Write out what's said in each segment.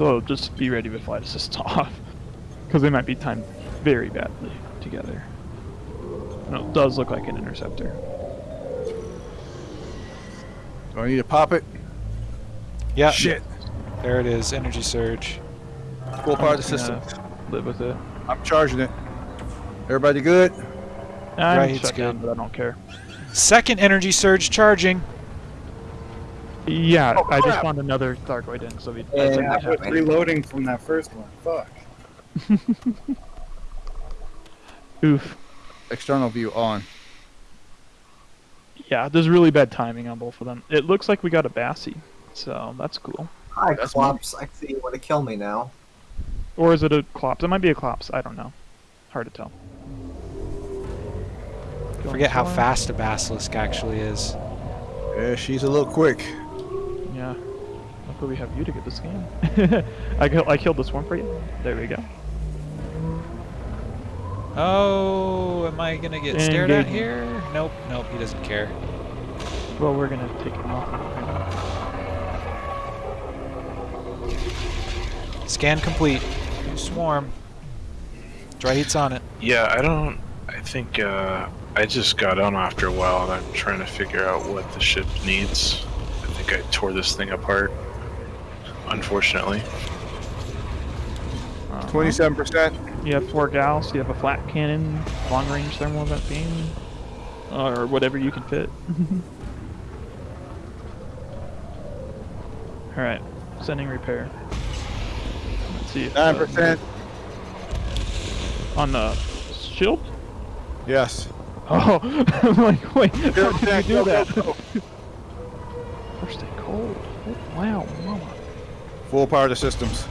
So just be ready with flight assist off, because they might be timed very badly together. No, it does look like an interceptor. Do I need to pop it? Yeah. Shit. There it is. Energy surge. Full power of the system. Live with it. I'm charging it. Everybody good? I'm Right, it's shut down, good. but I don't care. Second energy surge charging. Yeah, Oh, I just crap. found another Thargoid in, so we. And I I was reloading from that first one. Fuck. Oof. External view on. Yeah, there's really bad timing on both of them. It looks like we got a Bassie, so that's cool. Hi, That's Clops. I see you want to kill me now. Or is it a Clops? It might be a Clops. I don't know. Hard to tell. Going Forget how fast a basilisk actually is. Yeah, she's a little quick. Yeah. Luckily we have you to get this game. I, kill- I killed this one for you. There we go. Oh, am I gonna get stared at here? Nope, nope, he doesn't care. Well, we're gonna take him off. Scan complete. New swarm. Dry heat's on it. Yeah, I don't. I think uh, I just got on after a while, and I'm trying to figure out what the ship needs. I tore this thing apart. Unfortunately, Uh-huh. Twenty-seven percent. You have four gals. You have a flat cannon, long range thermal vent beam, or whatever you can fit. All right, sending repair. Let's see. if, Nine uh, percent. on the shield. Yes. Oh, I'm like, wait, how did you do that? go, go. First they cold. Oh, oh, wow, mama. Full power of the systems.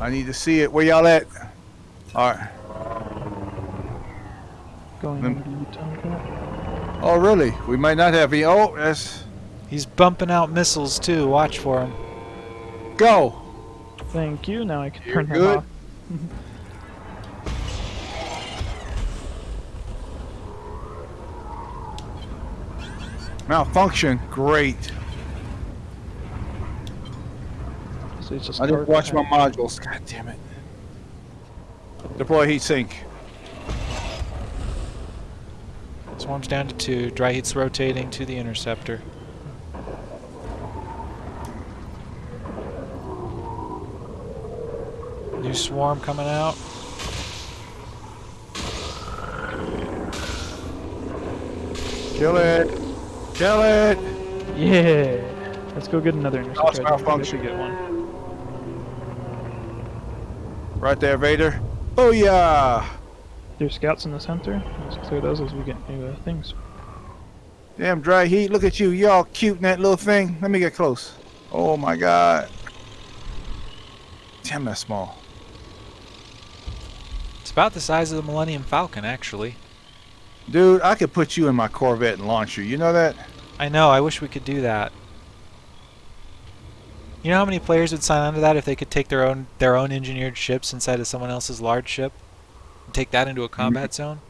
I need to see it. Where y'all at? All right. Going Then- over to. Oh, really? We might not have any. Oh, that's He's bumping out missiles too. Watch for him. go. Thank you. Now I can You're turn that good. off. Malfunction. Great. So just I didn't watch my modules. God damn it. Deploy heat sink. Swarm's down to two. Dry heat's rotating to the interceptor. New swarm coming out. Kill it. Kill it. Yeah. Let's go get another Lost interceptor. I think we malfunction. get one. Right there, Vader. Oh yeah. There's scouts in the center. Let's clear those as we get new uh, things. Damn dry heat. Look at you. Y'all cute in that little thing. Let me get close. Oh my god. Damn, that's small. It's about the size of the Millennium Falcon, actually. Dude, I could put you in my Corvette and launch you. You know that? I know. I wish we could do that. You know how many players would sign on to that if they could take their own their own engineered ships inside of someone else's large ship and take that into a combat zone?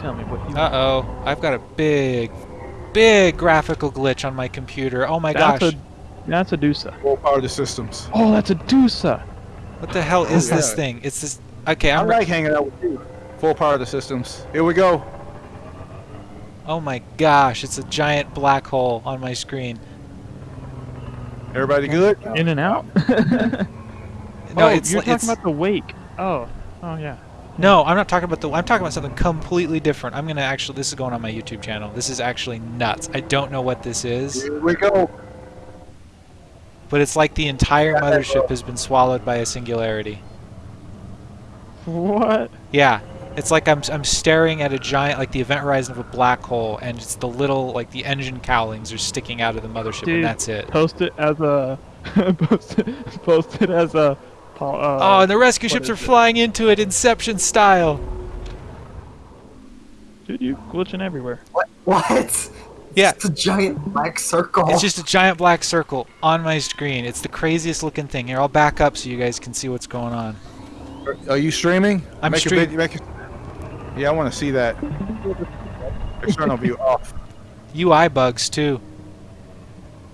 Tell me what you. Uh oh, I've got a big, big graphical glitch on my computer. Oh my that's gosh, a that's a Dusa. Full power the systems. Oh, that's a Dusa. what the hell is this yeah. thing? It's this. Okay, I I'm. re- like hanging out with you. Full power of the systems. Here we go. oh my gosh, it's a giant black hole on my screen. Everybody good? In and out. Oh, no, oh, it's you're talking it's, about the wake. Oh, oh yeah. No, I'm not talking about the. I'm talking about something completely different. I'm gonna actually. This is going on my YouTube channel. This is actually nuts. I don't know what this is, Here we go. but it's like the entire mothership has been swallowed by a singularity. What? Yeah, it's like I'm I'm staring at a giant, like the event horizon of a black hole, and it's the little, like the engine cowlings are sticking out of the mothership, Dude. and that's it. Post it as a. post, it, post it as a. Uh, Oh, and the rescue ships are it? flying into it, Inception style. Dude, you glitching everywhere. What? What? Yeah. It's a giant black circle. It's just a giant black circle on my screen. It's the craziest looking thing. Here, I'll back up so you guys can see what's going on. Are you streaming? I'm make stream- A vid- make a- yeah, I want to see that. External view off. UI bugs too.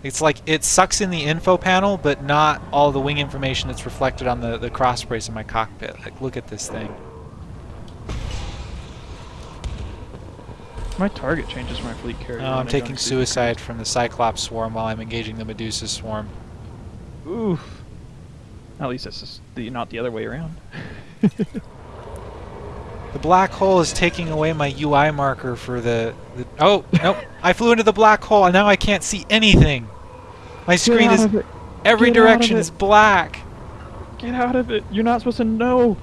It's like it sucks in the info panel, but not all the wing information that's reflected on the, the cross brace in my cockpit. Like, look at this thing. My target changes my fleet carrier. Oh, I'm taking into suicide from the Cyclops swarm while I'm engaging the Medusa swarm. Oof. At least it's just the, not the other way around. The black hole is taking away my UI marker for the. the oh, nope. I flew into the black hole and now I can't see anything. My screen is. out of it. Every Get direction is black. Get out of it. You're not supposed to know.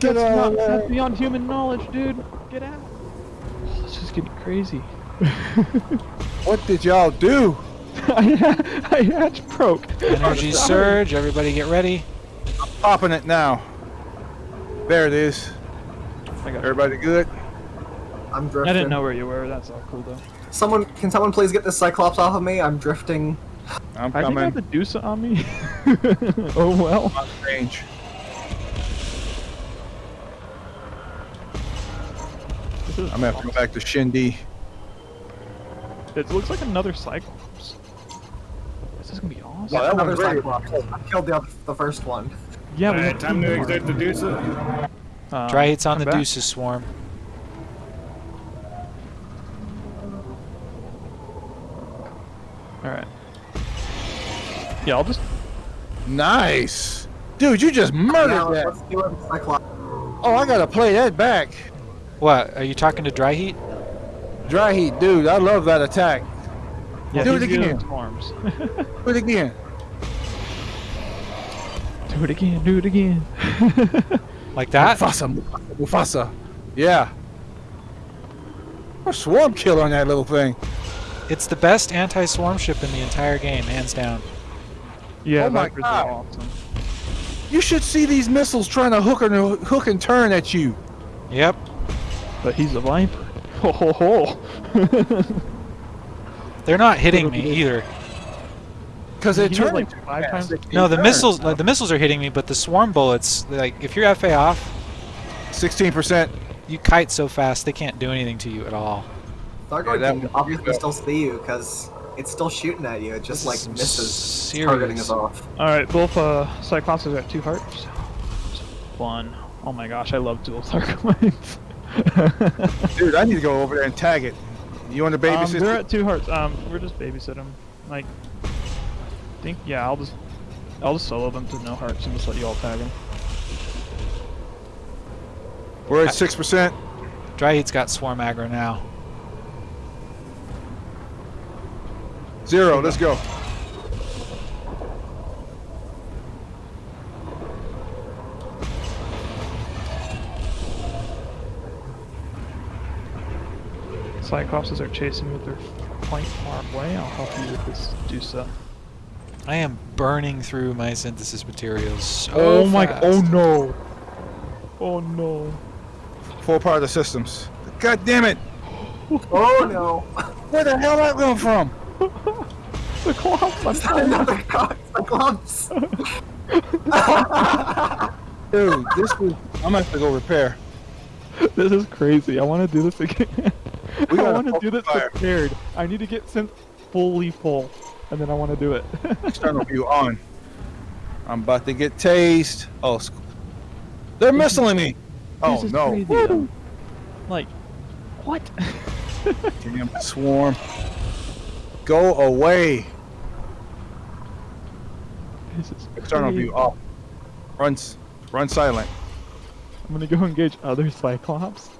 Get that's out not, of. That's beyond human knowledge, dude. Get out. Oh, this is getting crazy. What did y'all do? I, I hatch broke. Energy surge. Everybody get ready. I'm popping it now. There it is. I, got Everybody good? I'm drifting. I didn't know where you were. That's all cool though. Someone, can someone please get this Cyclops off of me? I'm drifting. I'm I think I have the Dusa on me. oh well. On range. I'm gonna have to go back to Shindy. It looks like another Cyclops. This is gonna be awesome. Wow, that Another. Cyclops. I killed the, the first one. yeah, we Alright, time to more. exert the Dusa. Um, Dry hits on the back. Deuces swarm. All right. Yeah, I'll just. Nice. Dude, you just murdered Now, that. let's do it, Cyclops. Oh, I gotta play that back. What? Are you talking to Dry Heat? Dry heat, dude. I love that attack. Yeah, Do it he's good again. Do it again. do it again. Do it again. Like that? Mufasa, Mufasa, Mufasa. Yeah. A swarm killer on that little thing. It's the best anti-swarm ship in the entire game, hands down. yeah, Oh my Vipers God. awesome. You should see these missiles trying to hook and hook and turn at you. Yep. But he's a Viper. Ho ho ho. They're not hitting me either. Because they He was turn like five times. No, the missiles, like, the missiles are hitting me, but the swarm bullets, like if you're FA off, Sixteen percent. you kite so fast they can't do anything to you at all. Thargoid that can one- obviously still see you because it's still shooting at you. It just This like is some misses targeting serious- us off. All right, both uh, Cyclopses got two hearts. Fun. Oh my gosh, I love dual Cyclones. Dude, I need to go over there and tag it. You want to um, babysit? they're at two hearts. Um, we're just babysitting. them. Like, I think yeah, I'll just I'll just solo them to no hearts and just let you all tag them. We're at six percent. Dry Heat's got swarm aggro now. Zero. Let's go. Cyclopses are chasing with their flank far away. I'll help you with this Dusa. I am burning through my synthesis materials. So oh my! Oh fast. Oh no! Oh no! Full part of the systems. God damn it! Oh no! Where the hell that come from? The Cyclops! I'm Another cock Cyclops! Dude, this is. I'm gonna have to go repair. This is crazy. I want to do this again. We I gotta want to do this focus fire. prepared. I need to get synth fully full, and then I want to do it. External view on. I'm about to get tased. Oh, they're missiling me. Oh This no! Like, what? Damn swarm. Go away. this is External view off. Run, run silent. I'm gonna go engage other Cyclops.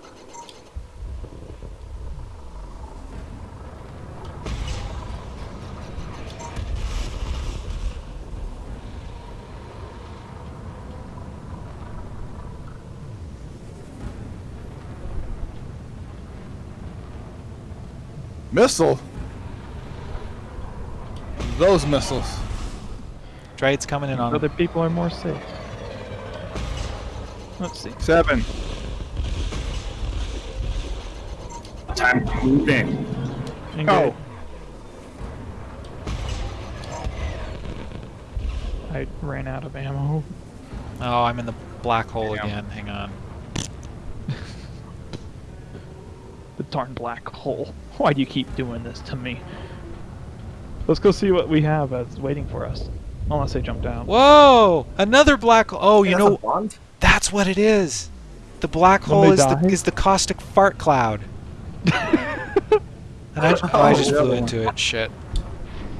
Missile. Those missiles. Dry Heat's coming in on Other them. people are more safe. Let's see. Seven. Time to move in. Engage. Oh. I ran out of ammo. Oh, I'm in the black hole Damn. again. Hang on. The darn black hole. Why do you keep doing this to me? Let's go see what we have that's waiting for us. Unless they jump down. Whoa! Another black. hole. Oh, Hey, you that's a know bond? that's what it is. The black When hole they is the is the caustic fart cloud. And I, j- oh, I just flew yeah. into it. Shit.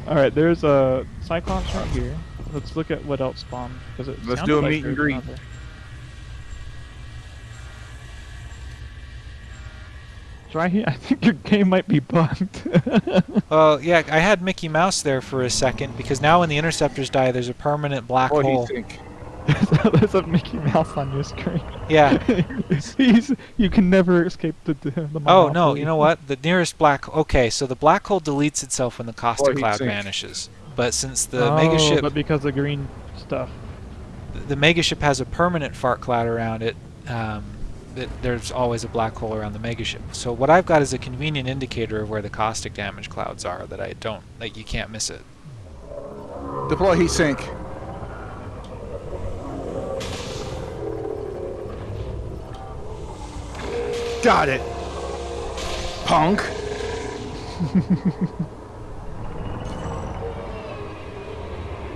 All right, there's a Cyclops right here. Let's look at what else spawned it Let's do a like meet and there's greet. another. It's right here. I think your game might be bugged. Well, yeah, I had Mickey Mouse there for a second because now when the interceptors die, there's a permanent black What do you hole. think? there's a Mickey Mouse on your screen. Yeah. He's you can never escape the the. the Oh no! You know what? The nearest black. Okay, so the black hole deletes itself when the caustic heat cloud sink. vanishes. But since the oh, mega ship, but because of the green stuff. the mega ship has a permanent fart cloud around it, um, it, there's always a black hole around the mega ship. So what I've got is a convenient indicator of where the caustic damage clouds are that I don't like. You can't miss it. Deploy heat sink. Got it. Punk.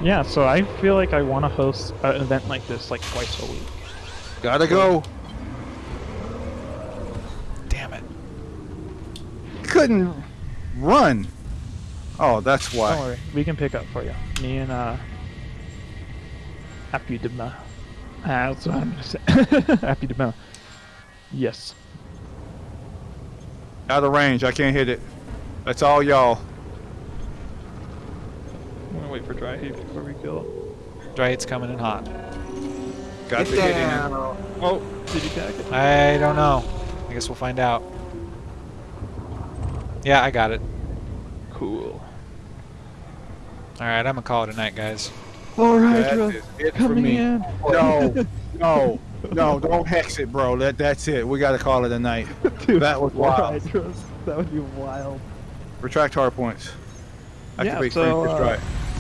Yeah, so I feel like I want to host an event like this like twice a week. Gotta go. Damn it! Couldn't run. Oh, that's Don't why. worry, we can pick up for you. Me and uh, Happy Dema. Ah, that's what I'm gonna say. Happy Dema. Yes. Out of range. I can't hit it. That's all y'all. I'm gonna wait for dry heat before we kill it. Dry heat's coming in hot. Got Get to hit it. Oh, did you tag it? I don't know. I guess we'll find out. Yeah, I got it. Cool. All right, I'm gonna call it a night, guys. All right, That Ro- is it for coming me. in. No, no, no! Don't hex it, bro. That that's it. We gotta call it a night. Dude, That was wild. alright, That would be wild. Retract hard points. Yeah, Activate so, free uh, drive.